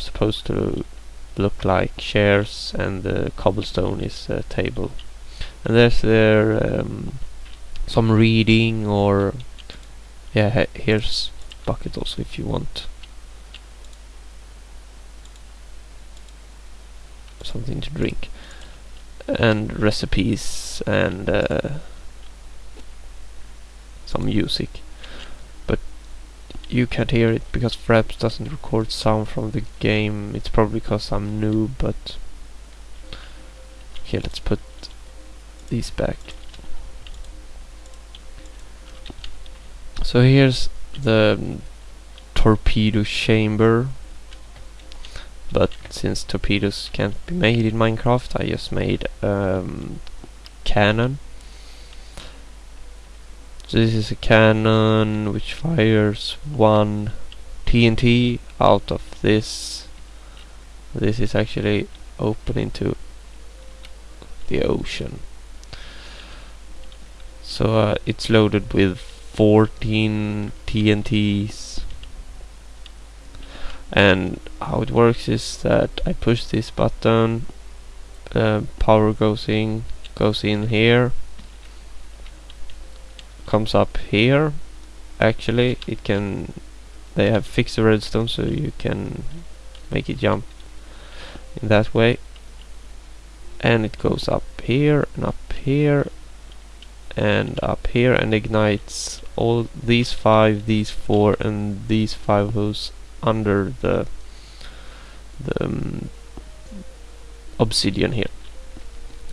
supposed to look like chairs and the cobblestone is a table. And there's there um, some reading or yeah here's bucket also if you want. Something to drink. And recipes and uh, some music you can't hear it because Fraps doesn't record sound from the game. It's probably because I'm new but okay let's put these back. So here's the torpedo chamber. But since torpedoes can't be made in Minecraft I just made um, cannon so this is a cannon which fires one TNT out of this. This is actually open into the ocean. So uh, it's loaded with 14 TNTs and how it works is that I push this button uh, power goes in goes in here comes up here actually it can they have fixed the redstone so you can make it jump in that way and it goes up here and up here and up here and ignites all these five these four and these five holes under the the um, obsidian here.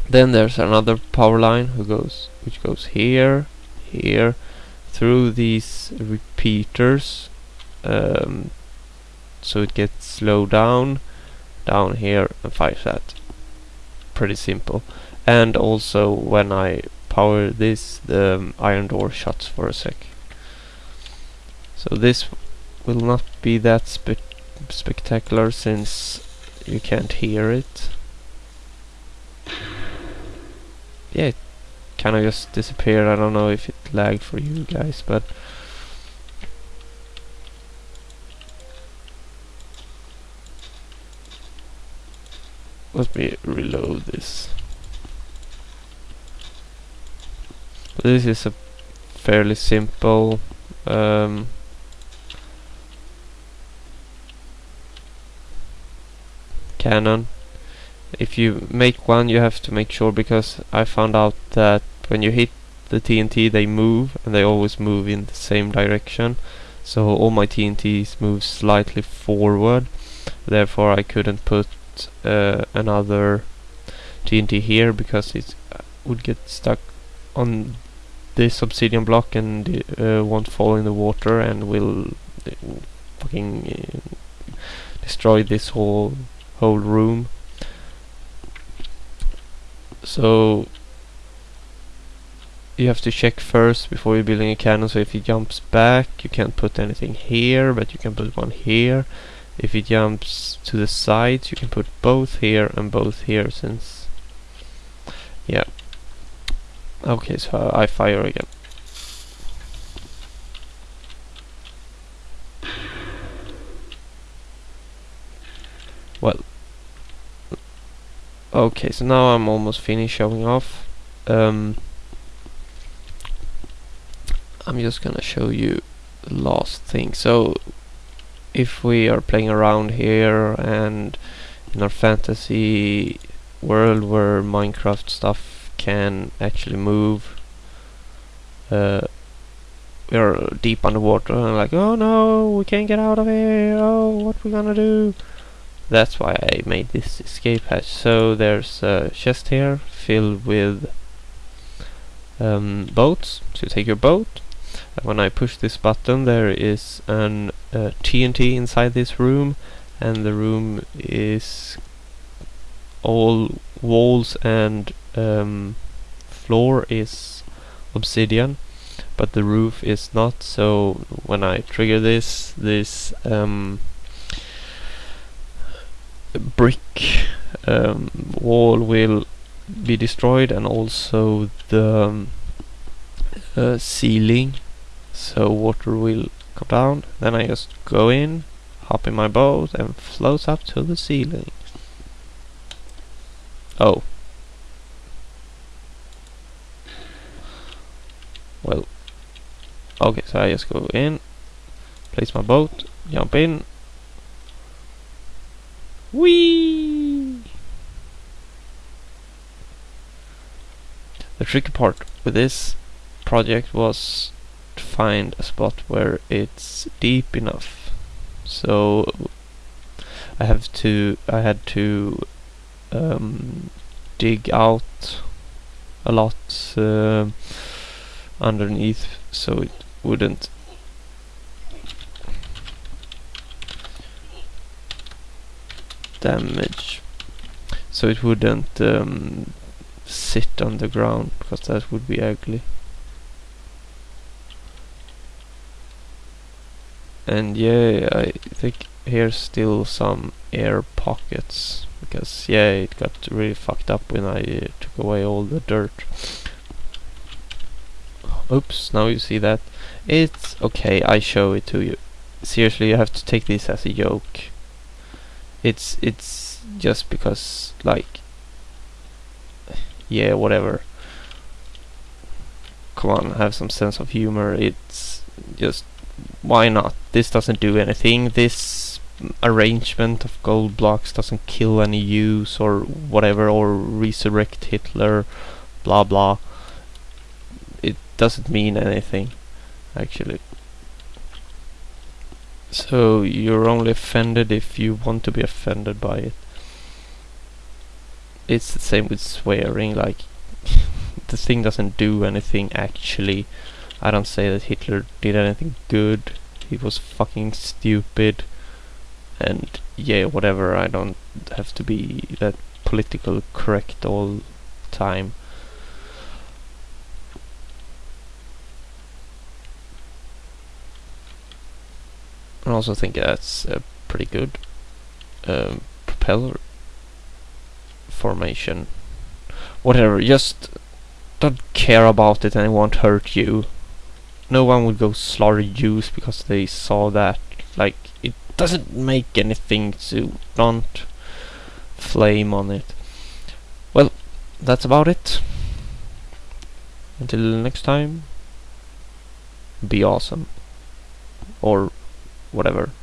Then there's another power line who goes which goes here, here, through these repeaters, um, so it gets slowed down, down here and fires that. Pretty simple. And also when I power this, the um, iron door shuts for a sec. So this will not be that spe spectacular since you can't hear it. Yeah, it kind of just disappeared. I don't know if it lagged for you guys, but let me reload this. This is a fairly simple um, cannon if you make one you have to make sure because I found out that when you hit the TNT they move and they always move in the same direction. So all my TNTs move slightly forward. Therefore I couldn't put uh, another TNT here because it uh, would get stuck on this obsidian block and uh, won't fall in the water and will uh, fucking uh, destroy this whole whole room so you have to check first before you're building a cannon so if he jumps back you can't put anything here but you can put one here. If he jumps to the sides you can put both here and both here since yeah. Okay so I fire again. Well okay so now I'm almost finished showing off. Um, I'm just gonna show you the last thing. So if we are playing around here and in our fantasy world where Minecraft stuff can actually move uh, we're deep underwater and like oh no we can't get out of here. Oh what we gonna do that's why I made this escape hatch. So there's a chest here filled with um, boats, so take your boat. And when I push this button there is an uh, TNT inside this room and the room is all walls and um, floor is obsidian but the roof is not so when I trigger this this um, brick um, wall will be destroyed and also the um, uh, ceiling so water will come down then I just go in hop in my boat and floats up to the ceiling. Oh. Well. Okay, so I just go in, place my boat, jump in. Whee! The tricky part with this project was to find a spot where it's deep enough. So I have to I had to um, dig out a lot uh, underneath so it wouldn't damage. So it wouldn't um, sit on the ground because that would be ugly. And yeah I think here's still some air pockets because yeah it got really fucked up when I uh, took away all the dirt. Oops now you see that. It's okay I show it to you. Seriously you have to take this as a joke it's it's just because like yeah whatever. Come on have some sense of humor. It's just why not? This doesn't do anything. This arrangement of gold blocks doesn't kill any Jews or whatever or resurrect Hitler blah blah. It doesn't mean anything actually so you're only offended if you want to be offended by it. It's the same with swearing like the thing doesn't do anything actually. I don't say that Hitler did anything good. He was fucking stupid. And yeah whatever I don't have to be that political correct all time I also think that's a pretty good um, propeller formation whatever just don't care about it and it won't hurt you no one would go slaughter Jews because they saw that like it doesn't make anything so don't flame on it. Well, that's about it. Until next time, be awesome. Or whatever.